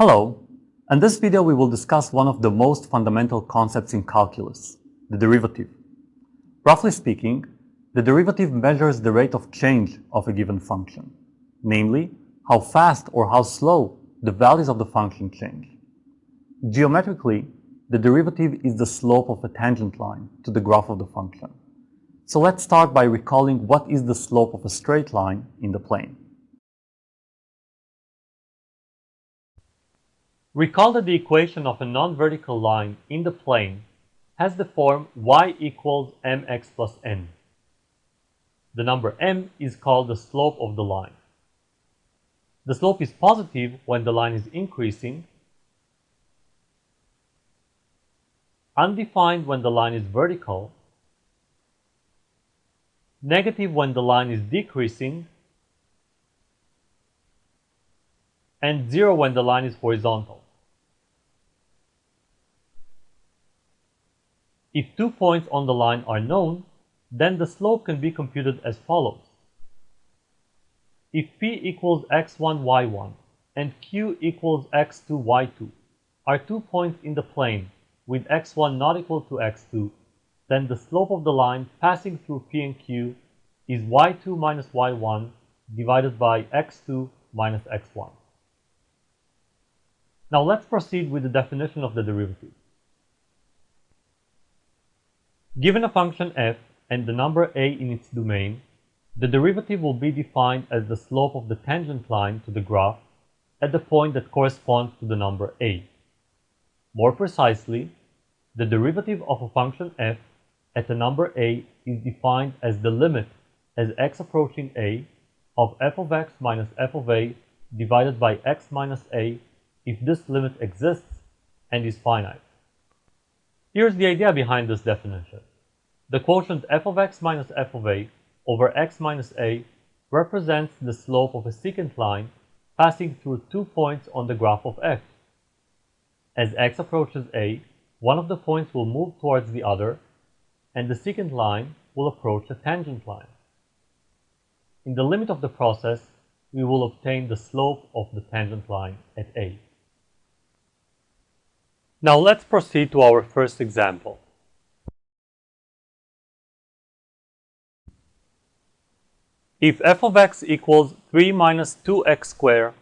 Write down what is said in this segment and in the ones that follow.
Hello. In this video, we will discuss one of the most fundamental concepts in calculus, the derivative. Roughly speaking, the derivative measures the rate of change of a given function, namely, how fast or how slow the values of the function change. Geometrically, the derivative is the slope of a tangent line to the graph of the function. So let's start by recalling what is the slope of a straight line in the plane. Recall that the equation of a non-vertical line in the plane has the form y equals mx plus n. The number m is called the slope of the line. The slope is positive when the line is increasing, undefined when the line is vertical, negative when the line is decreasing, and 0 when the line is horizontal. If two points on the line are known, then the slope can be computed as follows. If p equals x1, y1 and q equals x2, y2 are two points in the plane with x1 not equal to x2, then the slope of the line passing through p and q is y2 minus y1 divided by x2 minus x1. Now let's proceed with the definition of the derivative. Given a function f and the number a in its domain, the derivative will be defined as the slope of the tangent line to the graph at the point that corresponds to the number a. More precisely, the derivative of a function f at the number a is defined as the limit as x approaching a of f of x minus f of a divided by x minus a if this limit exists and is finite. Here's the idea behind this definition. The quotient f of x minus f of a over x minus a represents the slope of a secant line passing through two points on the graph of f. As x approaches a, one of the points will move towards the other, and the secant line will approach a tangent line. In the limit of the process, we will obtain the slope of the tangent line at a. Now let's proceed to our first example. If f of x equals 3 minus 2x squared,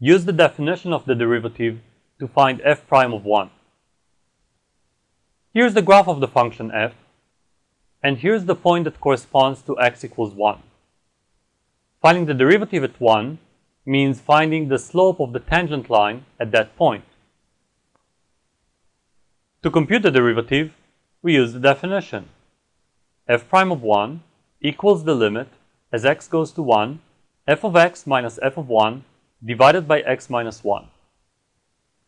use the definition of the derivative to find f prime of 1. Here's the graph of the function f, and here's the point that corresponds to x equals 1. Finding the derivative at 1 means finding the slope of the tangent line at that point. To compute the derivative, we use the definition. f prime of 1 equals the limit as x goes to 1, f of x minus f of 1 divided by x minus 1.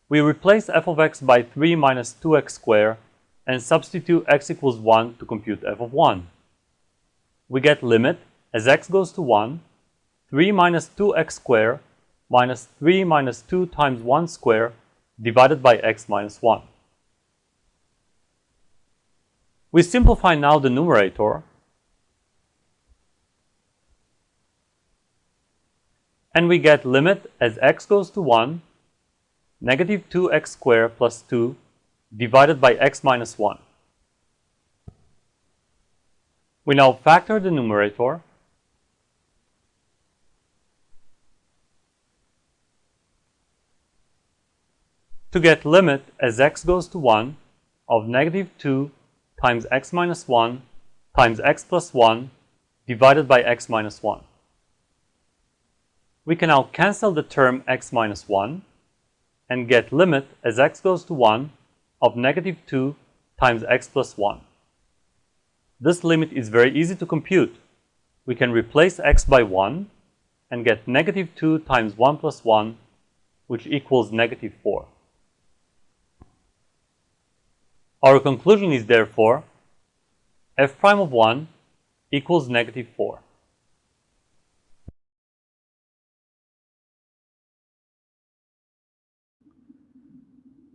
We replace f of x by 3 minus 2x squared and substitute x equals 1 to compute f of 1. We get limit as x goes to 1, 3 minus 2x squared minus 3 minus 2 times 1 squared divided by x minus 1. We simplify now the numerator and we get limit as x goes to 1, negative 2x squared plus 2 divided by x minus 1. We now factor the numerator to get limit as x goes to 1 of negative 2 times x minus 1 times x plus 1 divided by x minus 1. We can now cancel the term x minus 1 and get limit as x goes to 1 of negative 2 times x plus 1. This limit is very easy to compute. We can replace x by 1 and get negative 2 times 1 plus 1, which equals negative 4. Our conclusion is therefore f prime of 1 equals negative 4.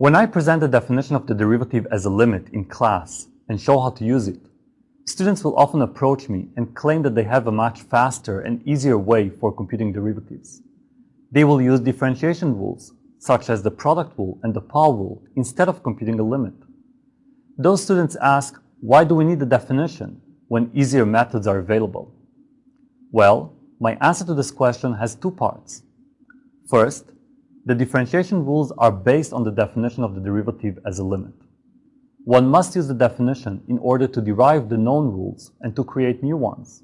When I present the definition of the derivative as a limit in class and show how to use it, students will often approach me and claim that they have a much faster and easier way for computing derivatives. They will use differentiation rules, such as the product rule and the power rule, instead of computing a limit. Those students ask, why do we need a definition when easier methods are available? Well, my answer to this question has two parts. First, the differentiation rules are based on the definition of the derivative as a limit. One must use the definition in order to derive the known rules and to create new ones.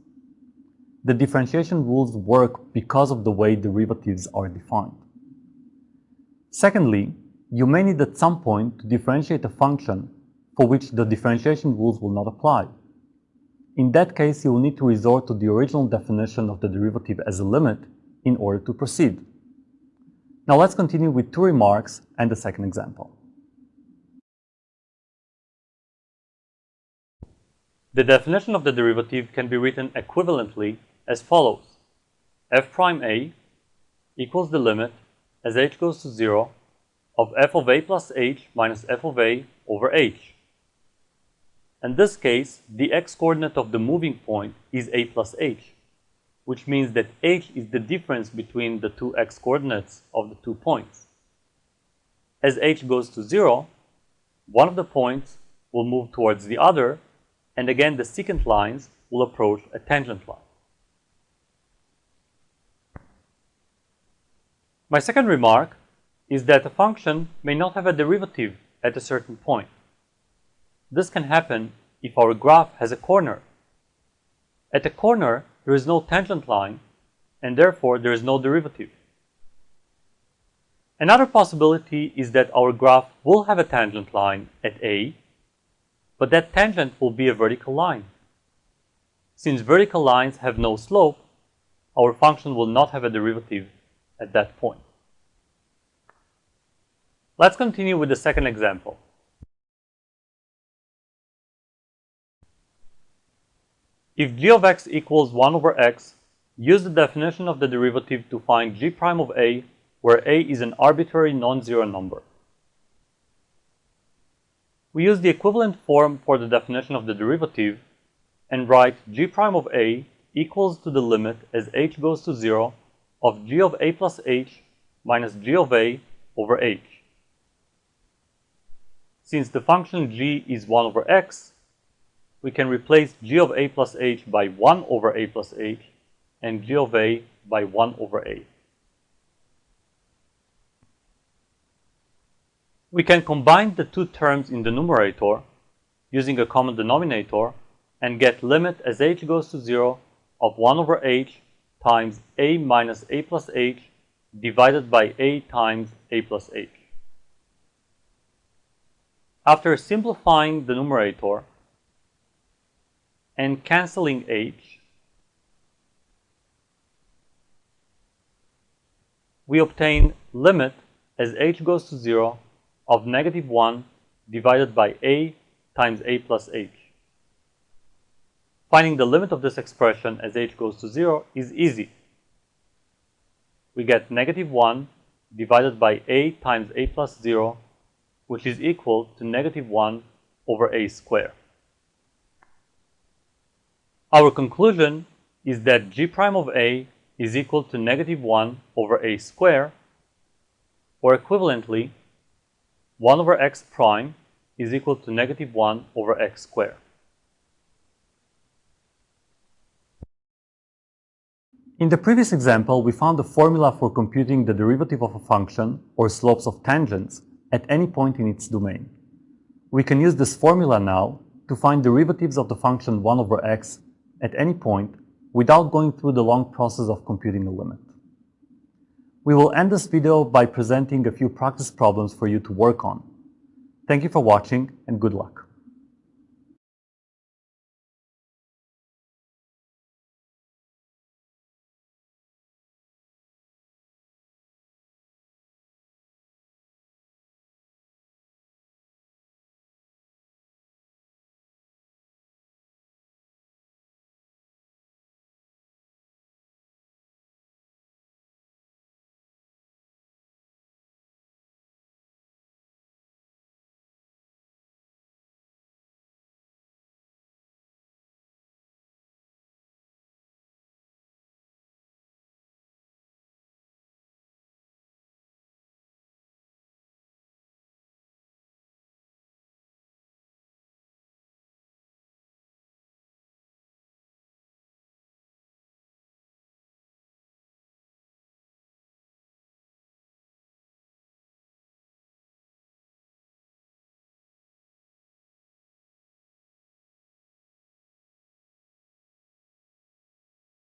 The differentiation rules work because of the way derivatives are defined. Secondly, you may need at some point to differentiate a function for which the differentiation rules will not apply. In that case, you will need to resort to the original definition of the derivative as a limit in order to proceed. Now let's continue with two remarks and the second example. The definition of the derivative can be written equivalently as follows. f prime a equals the limit as h goes to 0 of f of a plus h minus f of a over h. In this case, the x-coordinate of the moving point is a plus h, which means that h is the difference between the two x-coordinates of the two points. As h goes to 0, one of the points will move towards the other, and again the secant lines will approach a tangent line. My second remark is that a function may not have a derivative at a certain point. This can happen if our graph has a corner. At a corner, there is no tangent line, and therefore there is no derivative. Another possibility is that our graph will have a tangent line at A, but that tangent will be a vertical line. Since vertical lines have no slope, our function will not have a derivative at that point. Let's continue with the second example. If g of x equals 1 over x, use the definition of the derivative to find g prime of a, where a is an arbitrary non-zero number. We use the equivalent form for the definition of the derivative and write g prime of a equals to the limit as h goes to 0 of g of a plus h minus g of a over h. Since the function g is 1 over x, we can replace g of a plus h by 1 over a plus h and g of a by 1 over a. We can combine the two terms in the numerator using a common denominator and get limit as h goes to 0 of 1 over h times a minus a plus h divided by a times a plus h. After simplifying the numerator, and canceling h, we obtain limit as h goes to 0 of negative 1 divided by a times a plus h. Finding the limit of this expression as h goes to 0 is easy. We get negative 1 divided by a times a plus 0, which is equal to negative 1 over a squared. Our conclusion is that g prime of a is equal to negative 1 over a square, or equivalently, 1 over x prime is equal to negative 1 over x squared. In the previous example, we found the formula for computing the derivative of a function, or slopes of tangents, at any point in its domain. We can use this formula now to find derivatives of the function 1 over x at any point without going through the long process of computing a limit. We will end this video by presenting a few practice problems for you to work on. Thank you for watching and good luck.